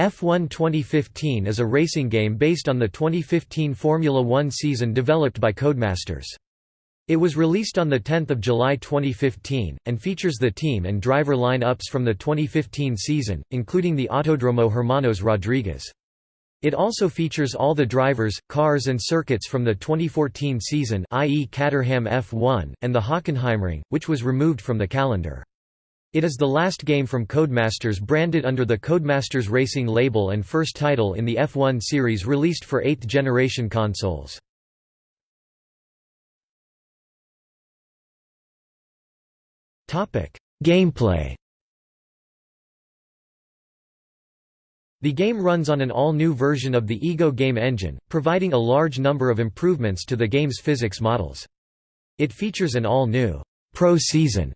F1 2015 is a racing game based on the 2015 Formula One season developed by Codemasters. It was released on 10 July 2015, and features the team and driver line-ups from the 2015 season, including the Autodromo Hermanos Rodriguez. It also features all the drivers, cars and circuits from the 2014 season i.e. Caterham F1, and the Hockenheimring, which was removed from the calendar. It is the last game from Codemasters branded under the Codemasters Racing label and first title in the F1 series released for 8th generation consoles. Gameplay The game runs on an all-new version of the Ego game engine, providing a large number of improvements to the game's physics models. It features an all-new Pro Season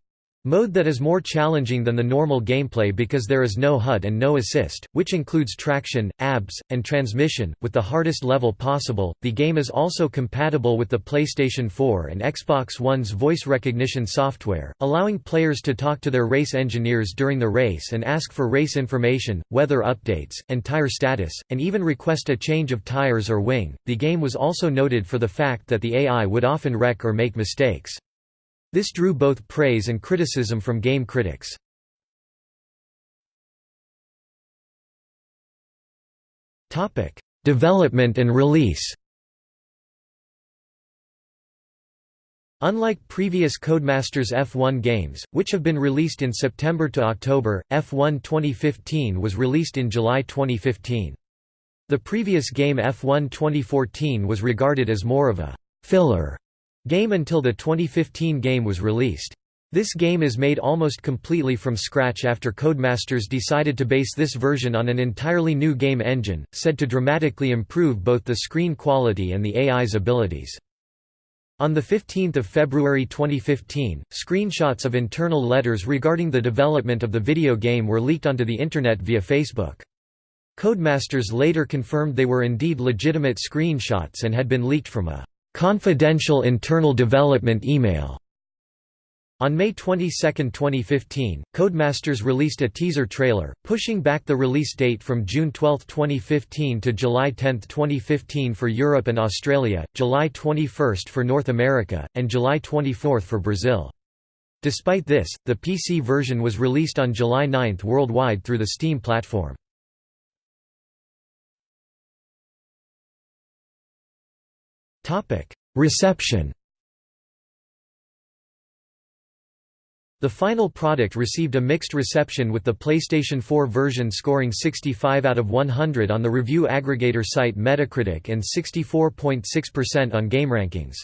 Mode that is more challenging than the normal gameplay because there is no HUD and no assist, which includes traction, ABS, and transmission, with the hardest level possible. The game is also compatible with the PlayStation 4 and Xbox One's voice recognition software, allowing players to talk to their race engineers during the race and ask for race information, weather updates, and tire status, and even request a change of tires or wing. The game was also noted for the fact that the AI would often wreck or make mistakes. This drew both praise and criticism from game critics. Development and release Unlike previous Codemasters F1 games, which have been released in September to October, F1 2015 was released in July 2015. The previous game F1 2014 was regarded as more of a «filler» game until the 2015 game was released. This game is made almost completely from scratch after Codemasters decided to base this version on an entirely new game engine, said to dramatically improve both the screen quality and the AI's abilities. On 15 February 2015, screenshots of internal letters regarding the development of the video game were leaked onto the Internet via Facebook. Codemasters later confirmed they were indeed legitimate screenshots and had been leaked from a confidential internal development email. On May 22, 2015, Codemasters released a teaser trailer, pushing back the release date from June 12, 2015 to July 10, 2015 for Europe and Australia, July 21 for North America, and July 24 for Brazil. Despite this, the PC version was released on July 9 worldwide through the Steam platform. Reception The final product received a mixed reception with the PlayStation 4 version scoring 65 out of 100 on the review aggregator site Metacritic and 64.6% on GameRankings.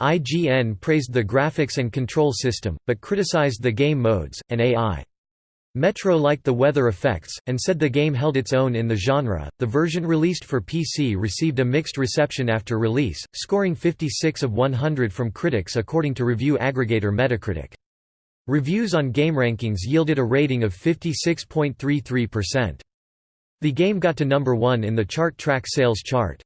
IGN praised the graphics and control system, but criticized the game modes, and AI. Metro liked the weather effects, and said the game held its own in the genre. The version released for PC received a mixed reception after release, scoring 56 of 100 from critics according to review aggregator Metacritic. Reviews on GameRankings yielded a rating of 56.33%. The game got to number 1 in the chart track sales chart.